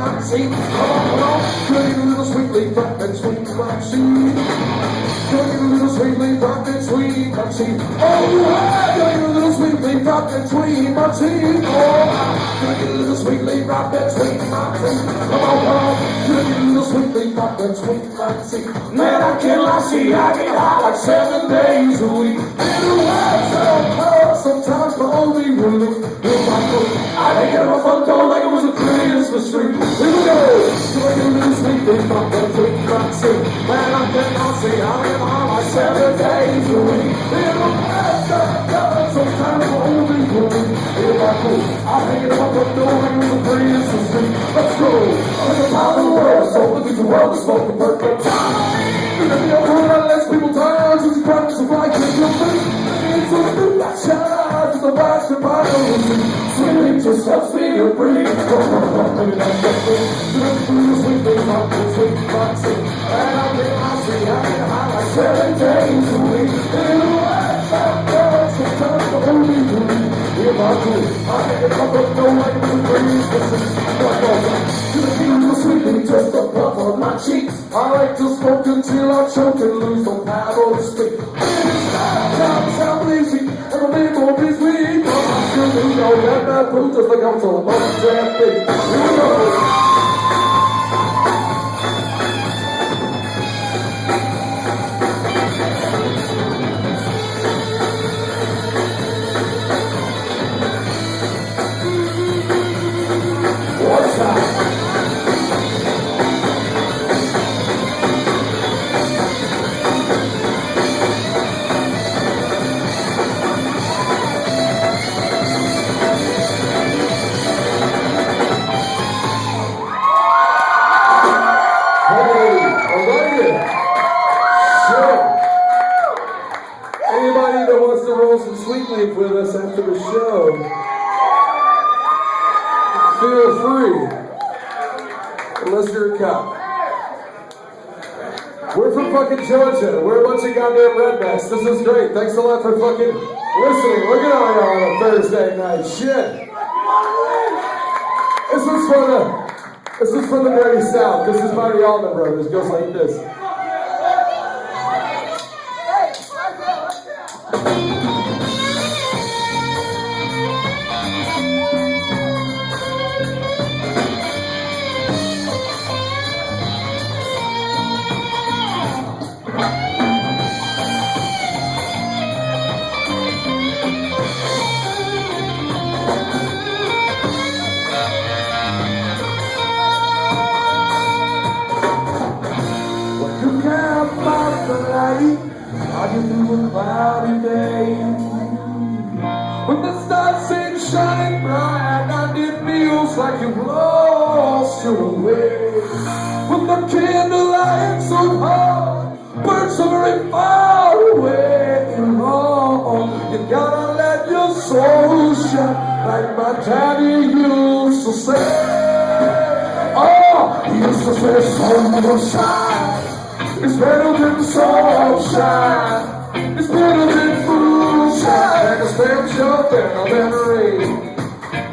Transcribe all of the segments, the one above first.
On, come on, pretty little sweet leaf, and sweet Maxine. Pretty little sweet leaf, and sweet Maxine. Oh, yeah, pretty little sweet leaf, and sweet Maxine. Oh, pretty little sweet leaf, and sweet Maxine. Come on, come on, pretty little sweet leaf, and sweet Maxine. Man, I cannot see, I get high like seven days a week. In a while, so sometimes my only relief is my food. I it on my front door like a Christmas tree. Here we go. Pretty little sweet leaf, and sweet Maxine. Man, I cannot see, I get high like seven days a week. In a while, sometimes my only relief is my food. I hang it my front door like it was a Christmas tree. Let's go. I'm in the top of the world, so look at the world, it's smoking perfect time. Let's people tired, just practice of like it's your thing. It's a new shout to the back my Swimming just helps me to breathe. Maybe that's the thing. Swimming through the sweet thing, my good sweet boxing. And I get my see, I get high like seven days a week. In a way, that girl, sometimes the only dream. Hear my cool, I get it up, but no way to breathe. Listen, what goes on? To the beat of the sweet just a puff on my cheeks. I like to smoke until I choke and lose the power to speak. That that food just like Anybody that wants to roll some sweet leaf with us after the show, feel free. Unless you're a cop. We're from fucking Georgia. We're a bunch of goddamn rednecks. This is great. Thanks a lot for fucking listening. Look at all y'all on a Thursday night. Shit. This is for the this is for the dirty south. This is by the Brothers. Goes like this. Light, are you through a cloudy day? When the stars seem shining bright and it feels like you've lost your way. When the candlelight so hard, birds are very far away and long. You gotta let your soul shine like my daddy used to say. Oh, he used to say sunshine. It's better than sunshine. It's better than moonshine. It's sure than a memory.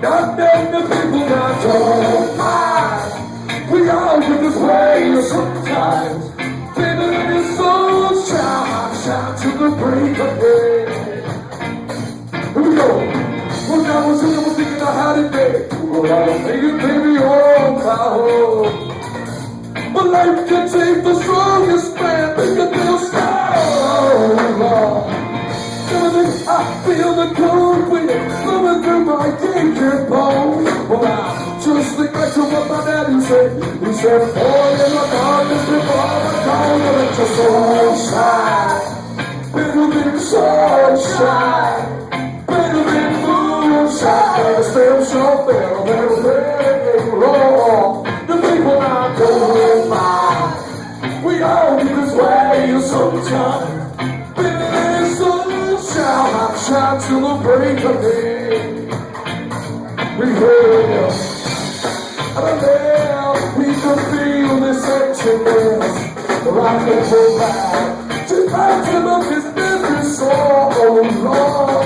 Not that the people that don't mind. We all get this way sometimes. Better than the sunshine. Shine to the break of day. Here we go. When I was I was thinking I had it big. Well, I was thinking, baby, oh, my. Life can take the strongest man, make a feel so long. Everything I feel the cold wind flowing through my aching bones. Well, I just think back to what my daddy said. He said, boy, in the darkness before the dawn, you let your soul shine. Better than sunshine. Better than moonshine. Better still show better, better, better, Better than sunshine. I shine till the break of day. We heard you. And now we can feel this emptiness. Rock and roll back. To back to the business so long.